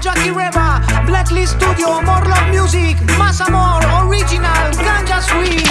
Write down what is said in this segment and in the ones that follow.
Jackie Reva Blacklist Studio More Love Music Masamor Original Ganja Sweet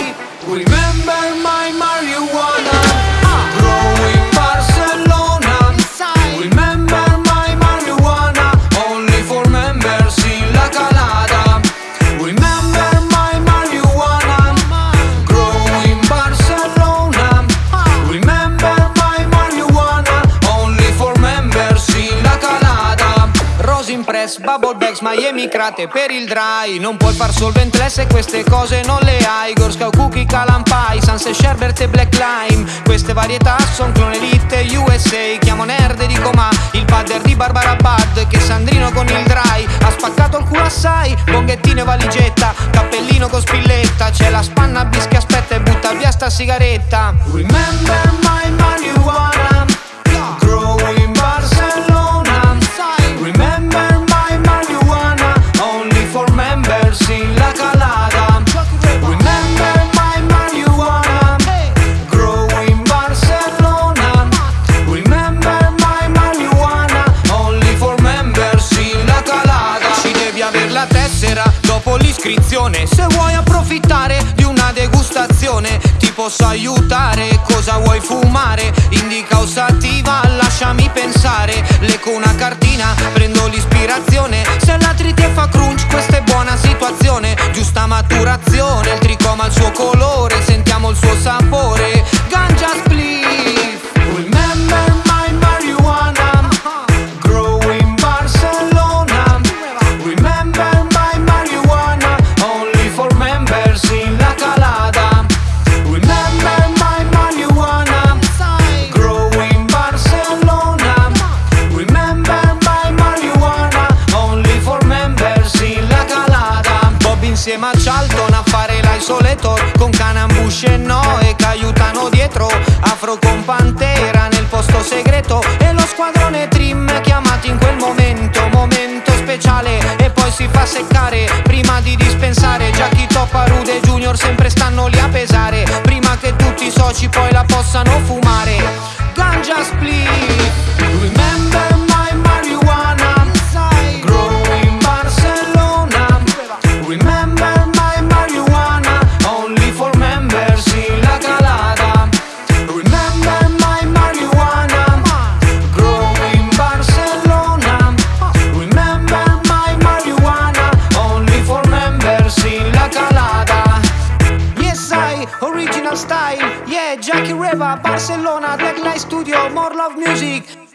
Rosin Press, Bubble Bags, Miami Crate per il dry. Non puoi far solventless se queste cose non le hai. Girl Scout Cookie, Calan Pie, Sunset Sherbert e Black Lime. Queste varietà son clone elite USA Chiamo nerd e dico ma il padder di Barbara Bud Che Sandrino con il dry ha spaccato il culo assai. Bonghettino e valigetta, cappellino con spilletta. C'è la spanna bis che aspetta e butta via sta sigaretta. Remember my marijuana dopo l'iscrizione Se vuoi approfittare di una degustazione Ti posso aiutare, cosa vuoi fumare? Indica osativa, lasciami pensare. Lecco una cartina, prendo l'ispirazione. Se la triti e fa crunch, questa è buona situazione. Giusta maturazione, il tricoma ha il suo colore Sentiamo il suo sapore l'isolator Con Canambush e Noe che aiutano dietro. Afro con Pantera nel posto segreto. E lo squadrone Trim chiamati in quel momento Momento speciale. E poi si fa seccare Prima di dispensare. Jackie Toppa, Rude Junior sempre stanno lì a pesare. Prima che tutti i soci poi la possano fumare. Ganja Split style. Yeah, Jackie Reva, Barcelona, Light Studio, More Love Music